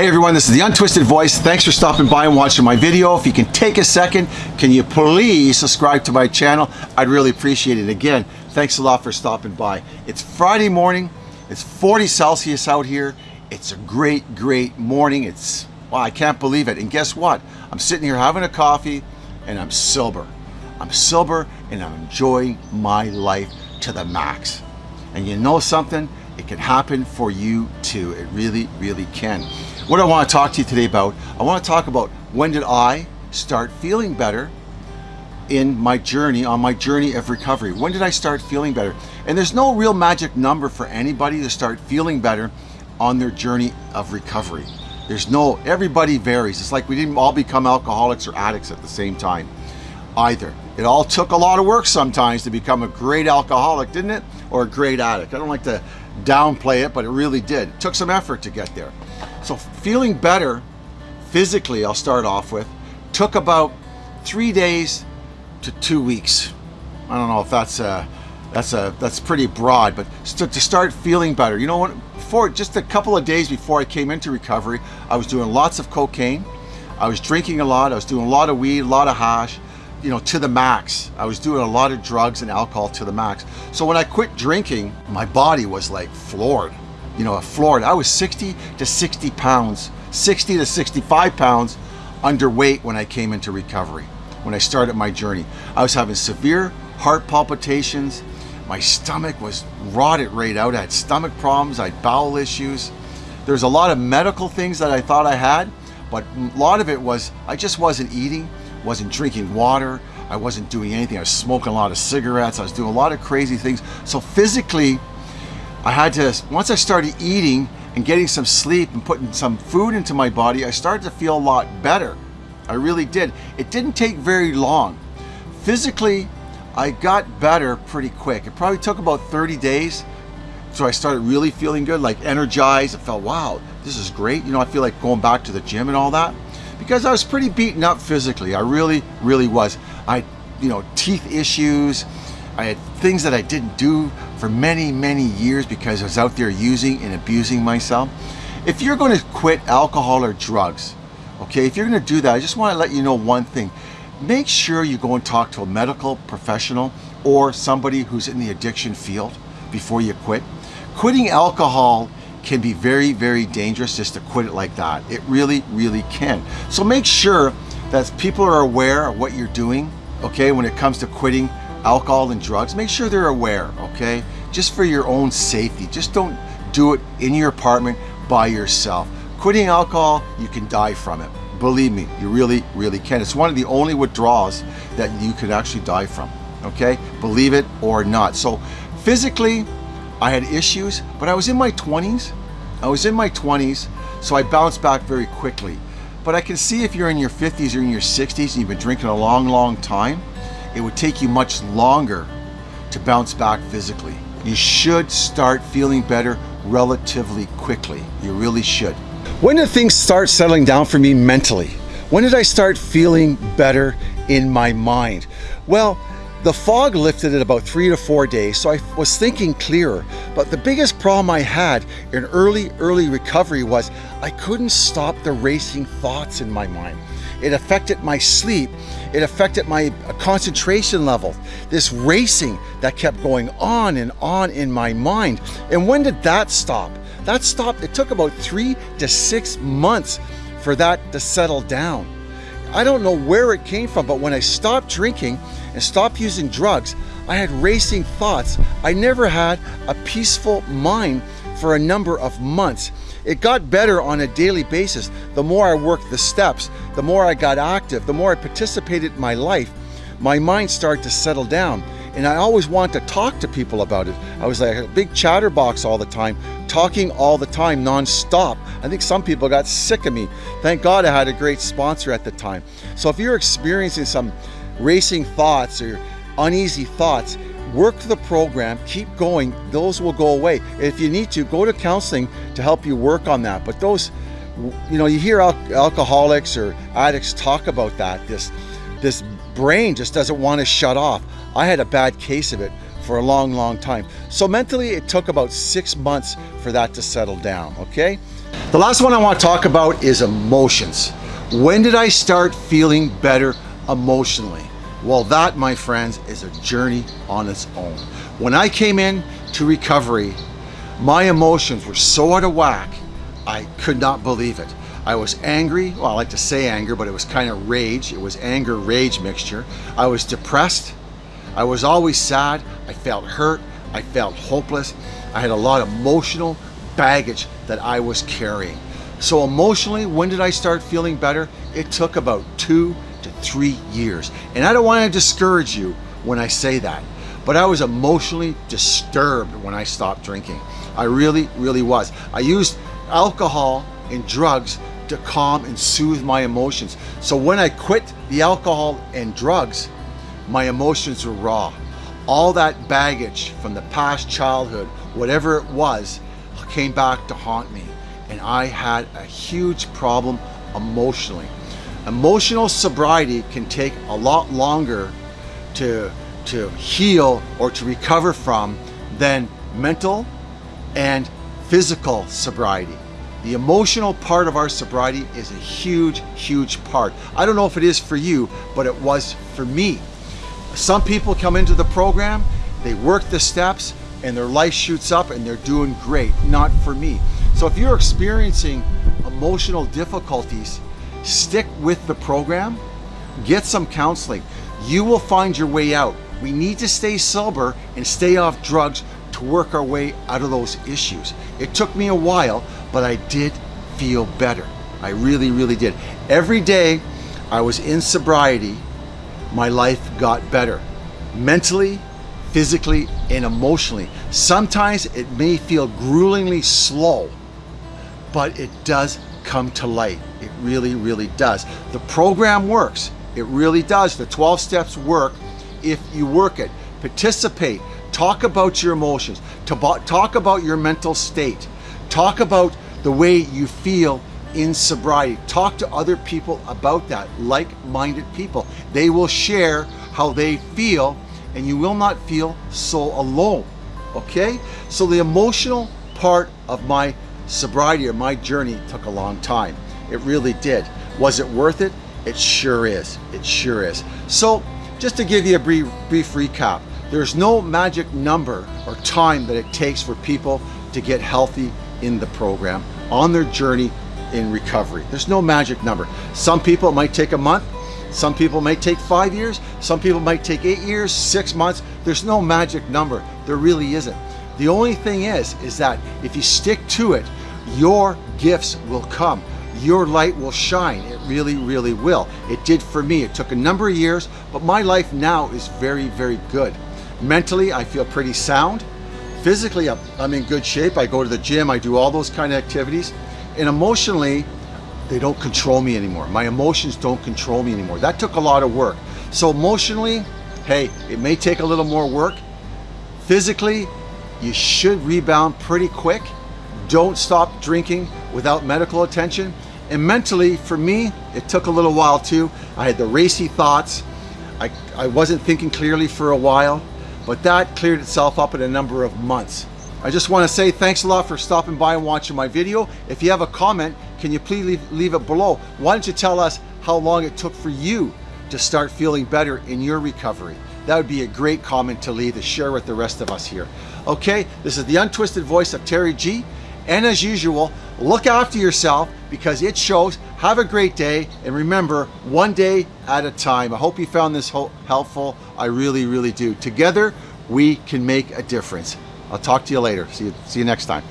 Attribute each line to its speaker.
Speaker 1: Hey everyone, this is the Untwisted Voice. Thanks for stopping by and watching my video. If you can take a second, can you please subscribe to my channel? I'd really appreciate it. Again, thanks a lot for stopping by. It's Friday morning. It's 40 Celsius out here. It's a great, great morning. It's, wow, I can't believe it. And guess what? I'm sitting here having a coffee and I'm sober. I'm sober and I'm enjoying my life to the max. And you know something? It can happen for you too. It really, really can. What I want to talk to you today about, I want to talk about when did I start feeling better in my journey, on my journey of recovery. When did I start feeling better? And there's no real magic number for anybody to start feeling better on their journey of recovery. There's no, everybody varies. It's like we didn't all become alcoholics or addicts at the same time either. It all took a lot of work sometimes to become a great alcoholic, didn't it? Or a great addict. I don't like to downplay it, but it really did. It took some effort to get there. So feeling better physically, I'll start off with, took about three days to two weeks. I don't know if that's a, that's a that's pretty broad, but to start feeling better. You know what? For just a couple of days before I came into recovery, I was doing lots of cocaine. I was drinking a lot. I was doing a lot of weed, a lot of hash, you know, to the max. I was doing a lot of drugs and alcohol to the max. So when I quit drinking, my body was like floored you know, Florida. I was 60 to 60 pounds, 60 to 65 pounds underweight when I came into recovery, when I started my journey. I was having severe heart palpitations. My stomach was rotted right out. I had stomach problems. I had bowel issues. There's a lot of medical things that I thought I had, but a lot of it was I just wasn't eating, wasn't drinking water. I wasn't doing anything. I was smoking a lot of cigarettes. I was doing a lot of crazy things. So physically, I had to, once I started eating and getting some sleep and putting some food into my body, I started to feel a lot better. I really did. It didn't take very long. Physically, I got better pretty quick. It probably took about 30 days. So I started really feeling good, like energized. I felt, wow, this is great. You know, I feel like going back to the gym and all that because I was pretty beaten up physically. I really, really was. I you know, teeth issues. I had things that I didn't do for many, many years because I was out there using and abusing myself. If you're going to quit alcohol or drugs, okay, if you're going to do that, I just want to let you know one thing. Make sure you go and talk to a medical professional or somebody who's in the addiction field before you quit. Quitting alcohol can be very, very dangerous just to quit it like that. It really, really can. So make sure that people are aware of what you're doing, okay, when it comes to quitting alcohol and drugs, make sure they're aware, okay? Just for your own safety. Just don't do it in your apartment by yourself. Quitting alcohol, you can die from it. Believe me, you really, really can. It's one of the only withdrawals that you could actually die from, okay? Believe it or not. So physically, I had issues, but I was in my 20s. I was in my 20s, so I bounced back very quickly. But I can see if you're in your 50s or in your 60s and you've been drinking a long, long time, it would take you much longer to bounce back physically. You should start feeling better relatively quickly. You really should. When did things start settling down for me mentally? When did I start feeling better in my mind? Well, the fog lifted at about three to four days, so I was thinking clearer. But the biggest problem I had in early, early recovery was I couldn't stop the racing thoughts in my mind. It affected my sleep. It affected my uh, concentration level. This racing that kept going on and on in my mind. And when did that stop? That stopped, it took about three to six months for that to settle down. I don't know where it came from, but when I stopped drinking and stopped using drugs, I had racing thoughts. I never had a peaceful mind for a number of months. It got better on a daily basis. The more I worked the steps, the more I got active, the more I participated in my life, my mind started to settle down. And I always wanted to talk to people about it. I was like a big chatterbox all the time, talking all the time, non-stop. I think some people got sick of me. Thank God I had a great sponsor at the time. So if you're experiencing some racing thoughts or uneasy thoughts, work the program, keep going, those will go away. If you need to, go to counseling to help you work on that. But those, you know, you hear al alcoholics or addicts talk about that, this, this brain just doesn't want to shut off. I had a bad case of it for a long, long time. So mentally, it took about six months for that to settle down, okay? The last one I want to talk about is emotions. When did I start feeling better emotionally? Well, that, my friends, is a journey on its own. When I came in to recovery, my emotions were so out of whack, I could not believe it. I was angry, well, I like to say anger, but it was kind of rage. It was anger, rage mixture. I was depressed. I was always sad. I felt hurt. I felt hopeless. I had a lot of emotional baggage that I was carrying. So emotionally, when did I start feeling better? It took about two to three years. And I don't want to discourage you when I say that, but I was emotionally disturbed when I stopped drinking. I really, really was. I used alcohol and drugs to calm and soothe my emotions. So when I quit the alcohol and drugs, my emotions were raw. All that baggage from the past childhood, whatever it was, came back to haunt me. And I had a huge problem emotionally. Emotional sobriety can take a lot longer to, to heal or to recover from than mental and physical sobriety. The emotional part of our sobriety is a huge, huge part. I don't know if it is for you, but it was for me. Some people come into the program, they work the steps, and their life shoots up and they're doing great. Not for me. So if you're experiencing emotional difficulties, stick with the program, get some counseling. You will find your way out. We need to stay sober and stay off drugs to work our way out of those issues. It took me a while, but I did feel better. I really, really did. Every day I was in sobriety, my life got better. Mentally, physically, and emotionally. Sometimes it may feel gruelingly slow, but it does come to light. It really, really does. The program works. It really does. The 12 steps work if you work it. Participate. Talk about your emotions. Talk about your mental state. Talk about the way you feel in sobriety. Talk to other people about that, like-minded people. They will share how they feel and you will not feel so alone, okay? So the emotional part of my sobriety or my journey took a long time. It really did. Was it worth it? It sure is. It sure is. So just to give you a brief, brief recap, there's no magic number or time that it takes for people to get healthy in the program on their journey in recovery. There's no magic number. Some people it might take a month, some people might take five years, some people might take eight years, six months. There's no magic number. There really isn't. The only thing is, is that if you stick to it, your gifts will come. Your light will shine. It really, really will. It did for me. It took a number of years, but my life now is very, very good. Mentally, I feel pretty sound. Physically, I'm in good shape. I go to the gym, I do all those kind of activities. And emotionally, they don't control me anymore. My emotions don't control me anymore. That took a lot of work. So emotionally, hey, it may take a little more work. Physically, you should rebound pretty quick. Don't stop drinking without medical attention. And mentally, for me, it took a little while too. I had the racy thoughts. I, I wasn't thinking clearly for a while but that cleared itself up in a number of months. I just want to say thanks a lot for stopping by and watching my video. If you have a comment, can you please leave, leave it below? Why don't you tell us how long it took for you to start feeling better in your recovery? That would be a great comment to leave to share with the rest of us here. Okay, this is the untwisted voice of Terry G. And as usual, look after yourself because it shows. Have a great day. And remember, one day at a time. I hope you found this helpful. I really, really do. Together, we can make a difference. I'll talk to you later. See you, see you next time.